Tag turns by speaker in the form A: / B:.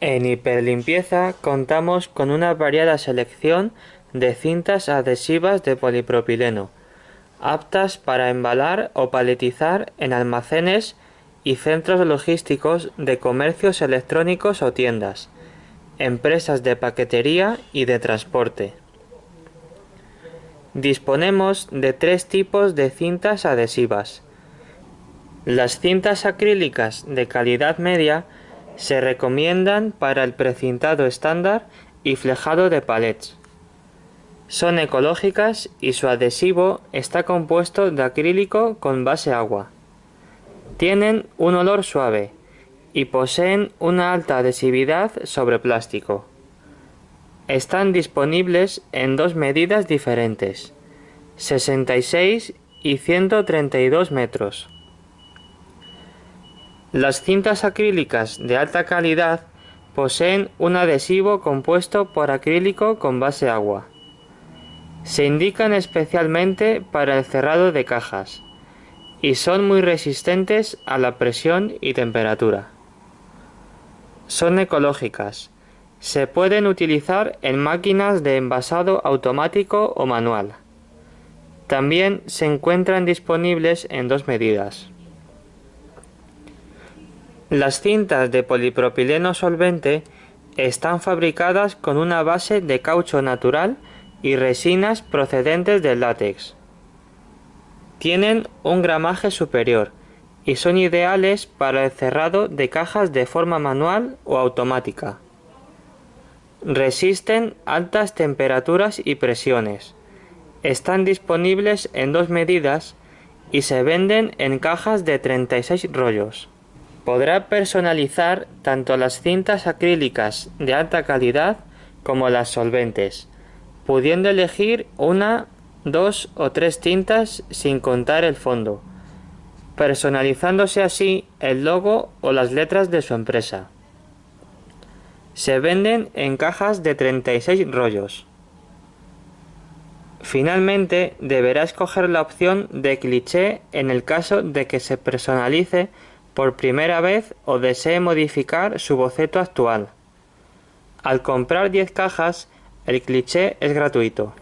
A: En hiperlimpieza contamos con una variada selección de cintas adhesivas de polipropileno, aptas para embalar o paletizar en almacenes y centros logísticos de comercios electrónicos o tiendas, empresas de paquetería y de transporte. Disponemos de tres tipos de cintas adhesivas. Las cintas acrílicas de calidad media se recomiendan para el precintado estándar y flejado de palets. Son ecológicas y su adhesivo está compuesto de acrílico con base agua. Tienen un olor suave y poseen una alta adhesividad sobre plástico. Están disponibles en dos medidas diferentes, 66 y 132 metros. Las cintas acrílicas de alta calidad poseen un adhesivo compuesto por acrílico con base agua. Se indican especialmente para el cerrado de cajas y son muy resistentes a la presión y temperatura. Son ecológicas. Se pueden utilizar en máquinas de envasado automático o manual. También se encuentran disponibles en dos medidas. Las cintas de polipropileno solvente están fabricadas con una base de caucho natural y resinas procedentes del látex. Tienen un gramaje superior y son ideales para el cerrado de cajas de forma manual o automática. Resisten altas temperaturas y presiones. Están disponibles en dos medidas y se venden en cajas de 36 rollos. Podrá personalizar tanto las cintas acrílicas de alta calidad como las solventes, pudiendo elegir una, dos o tres tintas sin contar el fondo, personalizándose así el logo o las letras de su empresa. Se venden en cajas de 36 rollos. Finalmente, deberá escoger la opción de cliché en el caso de que se personalice por primera vez o desee modificar su boceto actual. Al comprar 10 cajas, el cliché es gratuito.